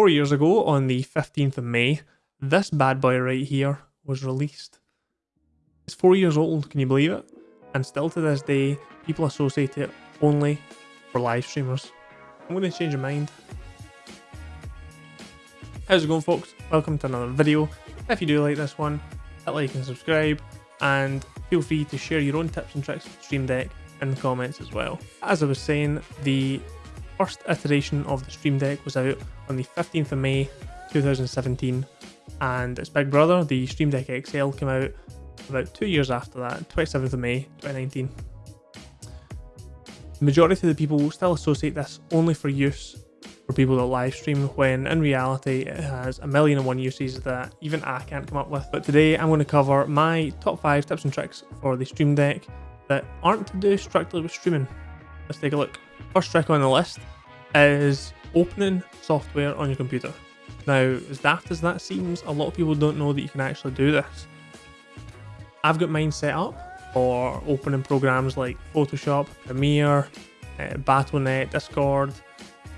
Four years ago, on the 15th of May, this bad boy right here was released. It's four years old, can you believe it? And still to this day, people associate it only for live streamers. I'm going to change your mind. How's it going folks? Welcome to another video. If you do like this one, hit like and subscribe, and feel free to share your own tips and tricks with Stream Deck in the comments as well. As I was saying, the first iteration of the Stream Deck was out on the 15th of May 2017 and its big brother, the Stream Deck XL, came out about two years after that, 27th of May 2019. The majority of the people will still associate this only for use for people that live stream when in reality it has a million and one uses that even I can't come up with. But today I'm going to cover my top 5 tips and tricks for the Stream Deck that aren't to do strictly with streaming. Let's take a look. First trick on the list is opening software on your computer. Now, as daft as that seems, a lot of people don't know that you can actually do this. I've got mine set up for opening programs like Photoshop, Premiere, uh, Battle.net, Discord,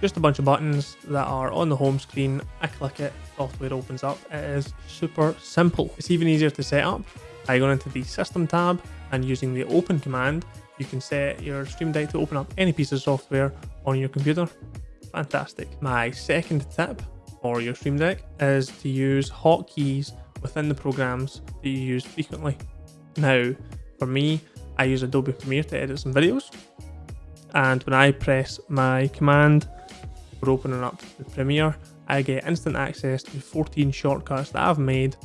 just a bunch of buttons that are on the home screen. I click it, software opens up. It is super simple. It's even easier to set up by going into the System tab and using the Open command you can set your Stream Deck to open up any piece of software on your computer. Fantastic. My second tip for your Stream Deck is to use hotkeys within the programs that you use frequently. Now, for me, I use Adobe Premiere to edit some videos. And when I press my command for opening up the Premiere, I get instant access to 14 shortcuts that I've made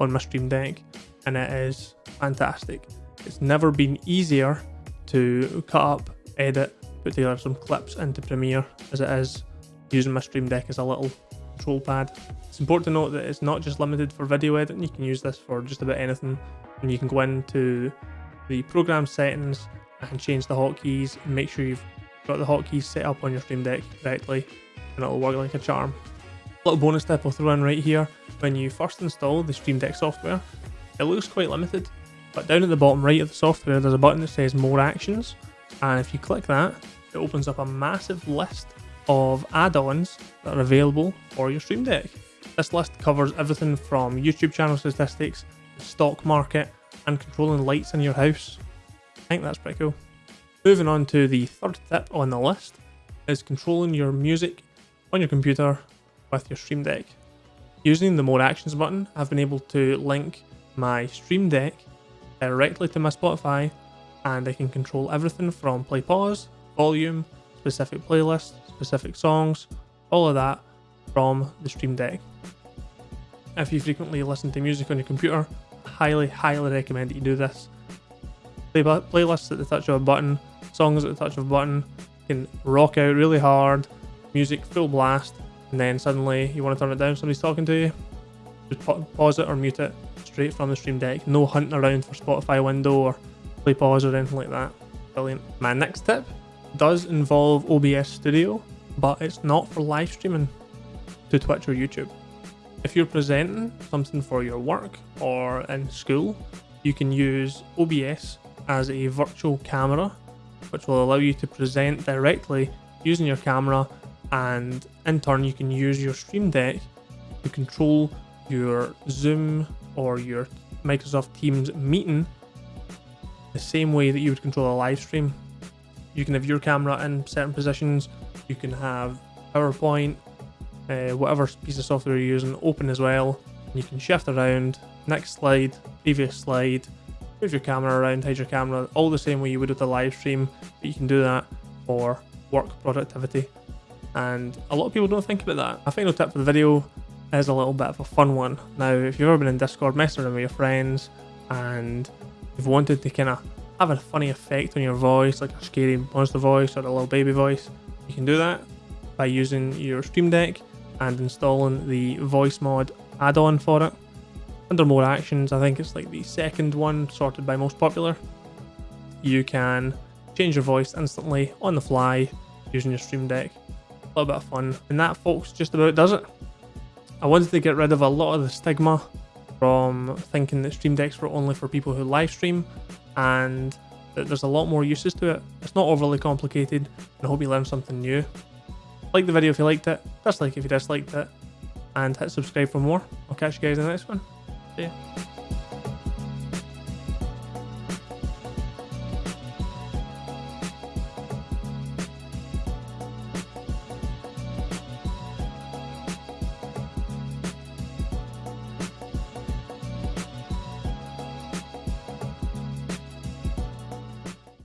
on my Stream Deck. And it is fantastic. It's never been easier to cut up, edit, put together some clips into Premiere as it is using my Stream Deck as a little control pad. It's important to note that it's not just limited for video editing, you can use this for just about anything and you can go into the program settings and change the hotkeys and make sure you've got the hotkeys set up on your Stream Deck correctly and it'll work like a charm. A little bonus tip I'll throw in right here, when you first install the Stream Deck software, it looks quite limited but down at the bottom right of the software, there's a button that says More Actions. And if you click that, it opens up a massive list of add-ons that are available for your Stream Deck. This list covers everything from YouTube channel statistics, the stock market, and controlling lights in your house. I think that's pretty cool. Moving on to the third tip on the list is controlling your music on your computer with your Stream Deck. Using the More Actions button, I've been able to link my Stream Deck directly to my Spotify and I can control everything from play pause, volume, specific playlists, specific songs, all of that from the Stream Deck. If you frequently listen to music on your computer, I highly, highly recommend that you do this. Play playlists at the touch of a button, songs at the touch of a button, can rock out really hard, music full blast, and then suddenly you want to turn it down, somebody's talking to you, just pause it or mute it, straight from the Stream Deck. No hunting around for Spotify window or play pause or anything like that. Brilliant. My next tip does involve OBS Studio, but it's not for live streaming to Twitch or YouTube. If you're presenting something for your work or in school, you can use OBS as a virtual camera, which will allow you to present directly using your camera and in turn you can use your Stream Deck to control your Zoom or your Microsoft Teams meeting the same way that you would control a live stream. You can have your camera in certain positions, you can have PowerPoint, uh, whatever piece of software you're using open as well. You can shift around, next slide, previous slide, move your camera around, hide your camera, all the same way you would with a live stream, but you can do that for work productivity. And a lot of people don't think about that. My final tip for the video is a little bit of a fun one. Now, if you've ever been in Discord messing around with your friends and you've wanted to kind of have a funny effect on your voice, like a scary monster voice or a little baby voice, you can do that by using your Stream Deck and installing the Voicemod add-on for it. Under more actions, I think it's like the second one sorted by most popular. You can change your voice instantly on the fly using your Stream Deck. A little bit of fun. And that folks just about does it. I wanted to get rid of a lot of the stigma from thinking that Stream Decks were only for people who live stream and that there's a lot more uses to it. It's not overly complicated and I hope you learned something new. Like the video if you liked it, dislike if you disliked it, and hit subscribe for more. I'll catch you guys in the next one. See ya.